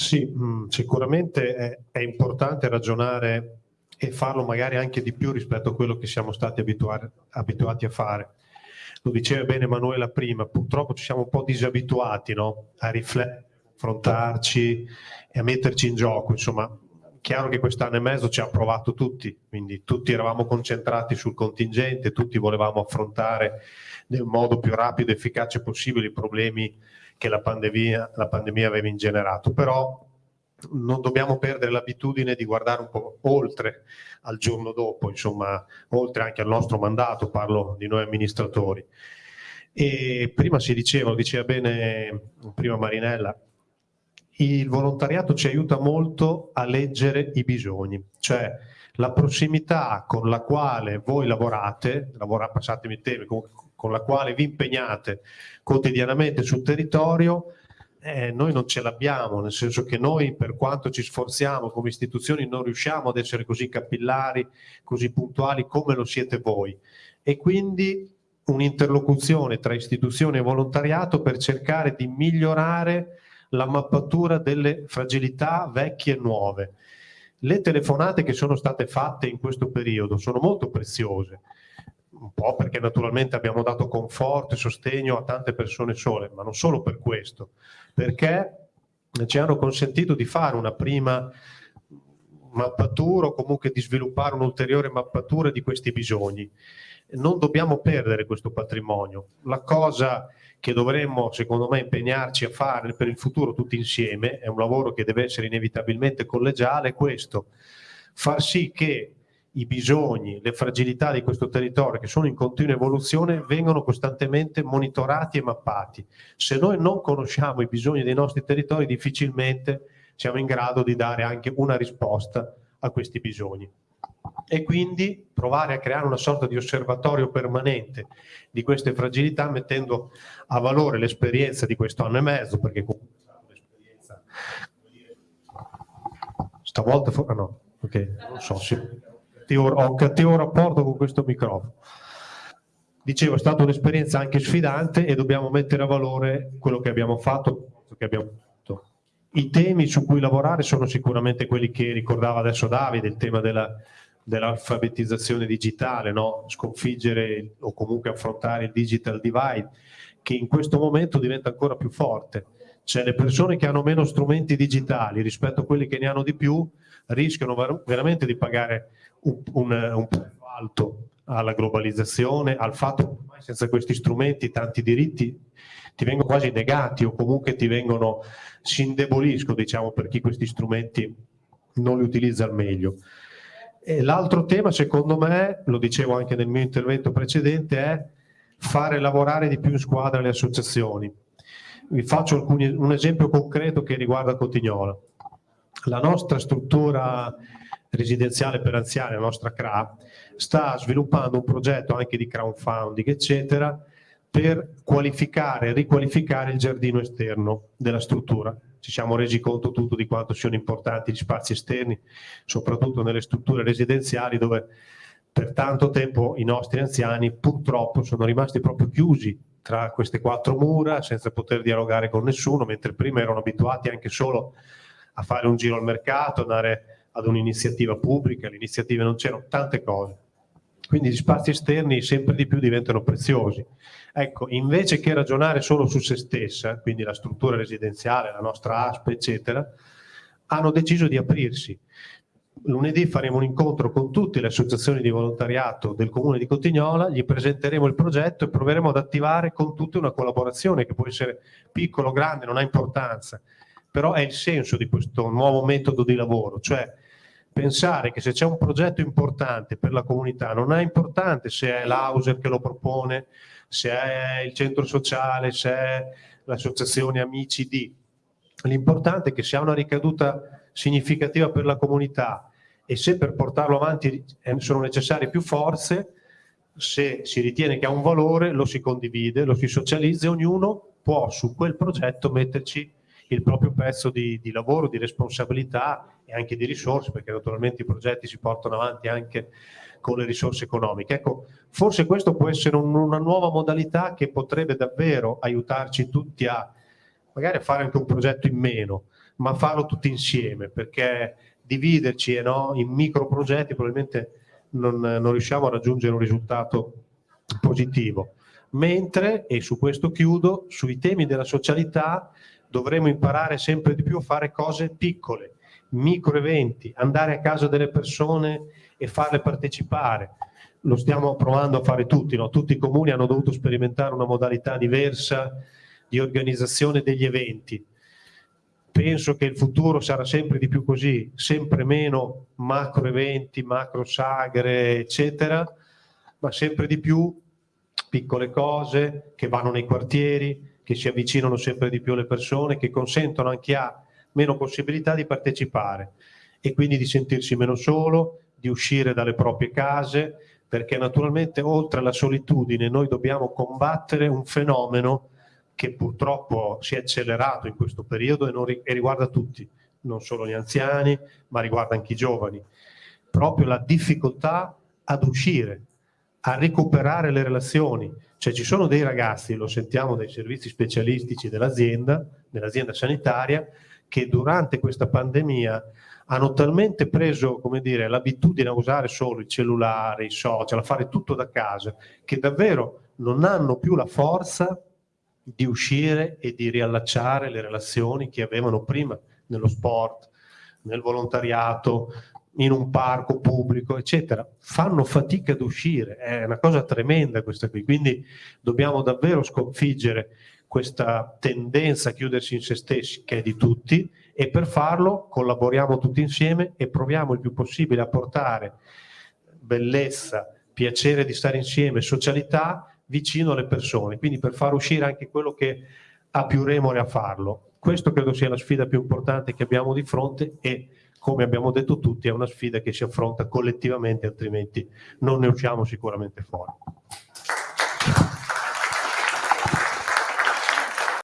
Sì, mh, mm, sicuramente è, è, importante ragionare e farlo magari anche di più rispetto a quello che siamo stati abituati a fare. Lo diceva bene Emanuela prima, purtroppo ci siamo un po' disabituati no? a riflettere, a confrontarci e a metterci in gioco. Insomma, chiaro che quest'anno e mezzo ci ha provato tutti, quindi tutti eravamo concentrati sul contingente, tutti volevamo affrontare nel modo più rapido e efficace possibile i problemi che la pandemia, la pandemia aveva ingenerato, però non dobbiamo perdere l'abitudine di guardare un po' oltre al giorno dopo, insomma, oltre anche al nostro mandato, parlo di noi amministratori. E prima si diceva, lo diceva bene prima Marinella, il volontariato ci aiuta molto a leggere i bisogni, cioè la prossimità con la quale voi lavorate, lavorate, passatemi il tema, con la quale vi impegnate quotidianamente sul territorio, eh, noi non ce l'abbiamo, nel senso che noi per quanto ci sforziamo come istituzioni non riusciamo ad essere così capillari, così puntuali come lo siete voi. E quindi un'interlocuzione tra istituzioni e volontariato per cercare di migliorare la mappatura delle fragilità vecchie e nuove. Le telefonate che sono state fatte in questo periodo sono molto preziose, un po' perché naturalmente abbiamo dato conforto e sostegno a tante persone sole, ma non solo per questo, perché ci hanno consentito di fare una prima mappatura o comunque di sviluppare un'ulteriore mappatura di questi bisogni. Non dobbiamo perdere questo patrimonio. La cosa che dovremmo secondo me impegnarci a fare per il futuro tutti insieme, è un lavoro che deve essere inevitabilmente collegiale, è questo, far sì che i bisogni, le fragilità di questo territorio che sono in continua evoluzione vengono costantemente monitorati e mappati. Se noi non conosciamo i bisogni dei nostri territori difficilmente siamo in grado di dare anche una risposta a questi bisogni. E quindi provare a creare una sorta di osservatorio permanente di queste fragilità mettendo a valore l'esperienza di questo anno e mezzo, perché comunque stavolta, ah no, ok, non so, sì ho un cattivo rapporto con questo microfono. Dicevo, è stata un'esperienza anche sfidante e dobbiamo mettere a valore quello che abbiamo fatto, che abbiamo. I temi su cui lavorare sono sicuramente quelli che ricordava adesso Davide, il tema della, dell'alfabetizzazione digitale, no? sconfiggere o comunque affrontare il digital divide, che in questo momento diventa ancora più forte. Cioè le persone che hanno meno strumenti digitali rispetto a quelli che ne hanno di più rischiano veramente di pagare un, un, un prezzo alto alla globalizzazione, al fatto che ormai senza questi strumenti tanti diritti ti vengono quasi negati o comunque ti vengono, si indeboliscono diciamo per chi questi strumenti non li utilizza al meglio. L'altro tema secondo me, lo dicevo anche nel mio intervento precedente, è fare lavorare di più in squadra le associazioni. Vi faccio alcuni, un esempio concreto che riguarda Cotignola. La nostra struttura residenziale per anziani, la nostra CRA, sta sviluppando un progetto anche di crowdfunding, eccetera, per qualificare e riqualificare il giardino esterno della struttura. Ci siamo resi conto tutto di quanto siano importanti gli spazi esterni, soprattutto nelle strutture residenziali dove per tanto tempo i nostri anziani purtroppo sono rimasti proprio chiusi tra queste quattro mura senza poter dialogare con nessuno, mentre prima erano abituati anche solo a fare un giro al mercato, andare ad un'iniziativa pubblica, le iniziative non c'erano, tante cose. Quindi gli spazi esterni sempre di più diventano preziosi. Ecco, invece che ragionare solo su se stessa, quindi la struttura residenziale, la nostra ASP, eccetera, hanno deciso di aprirsi. Lunedì faremo un incontro con tutte le associazioni di volontariato del comune di Cotignola, gli presenteremo il progetto e proveremo ad attivare con tutte una collaborazione che può essere piccolo o grande, non ha importanza, però è il senso di questo nuovo metodo di lavoro, cioè pensare che se c'è un progetto importante per la comunità, non è importante se è l'Auser che lo propone, se è il centro sociale, se è l'associazione Amici di, l'importante è che se ha una ricaduta significativa per la comunità e se per portarlo avanti sono necessarie più forze, se si ritiene che ha un valore lo si condivide, lo si socializza e ognuno può su quel progetto metterci il proprio pezzo di, di, lavoro, di responsabilità e anche di risorse, perché naturalmente i progetti si portano avanti anche con le risorse economiche. Ecco, forse questo può essere un, una nuova modalità che potrebbe davvero aiutarci tutti a magari a fare anche un progetto in meno, ma farlo tutti insieme, perché dividerci eh, no, in micro progetti probabilmente non, non riusciamo a raggiungere un risultato positivo. Mentre, e su questo chiudo, sui temi della socialità dovremo imparare sempre di più a fare cose piccole, micro eventi, andare a casa delle persone e farle partecipare. Lo stiamo provando a fare tutti, no? tutti i comuni hanno dovuto sperimentare una modalità diversa di organizzazione degli eventi. Penso che il futuro sarà sempre di più così, sempre meno macro eventi, macro sagre, eccetera, ma sempre di più piccole cose che vanno nei quartieri, che si avvicinano sempre di più alle persone, che consentono a chi ha meno possibilità di partecipare e quindi di sentirsi meno solo, di uscire dalle proprie case, perché naturalmente oltre alla solitudine noi dobbiamo combattere un fenomeno che purtroppo si è accelerato in questo periodo e, ri e riguarda tutti, non solo gli anziani, ma riguarda anche i giovani. Proprio la difficoltà ad uscire, a recuperare le relazioni. Cioè ci sono dei ragazzi, lo sentiamo dai servizi specialistici dell'azienda, dell'azienda sanitaria, che durante questa pandemia hanno talmente preso l'abitudine a usare solo il cellulare, i social, a fare tutto da casa, che davvero non hanno più la forza di uscire e di riallacciare le relazioni che avevano prima nello sport, nel volontariato, in un parco pubblico, eccetera. Fanno fatica ad uscire, è una cosa tremenda questa qui, quindi dobbiamo davvero sconfiggere questa tendenza a chiudersi in se stessi, che è di tutti, e per farlo collaboriamo tutti insieme e proviamo il più possibile a portare bellezza, piacere di stare insieme, socialità vicino alle persone, quindi per far uscire anche quello che ha più remore a farlo. Questo credo sia la sfida più importante che abbiamo di fronte e come abbiamo detto tutti è una sfida che si affronta collettivamente altrimenti non ne usciamo sicuramente fuori.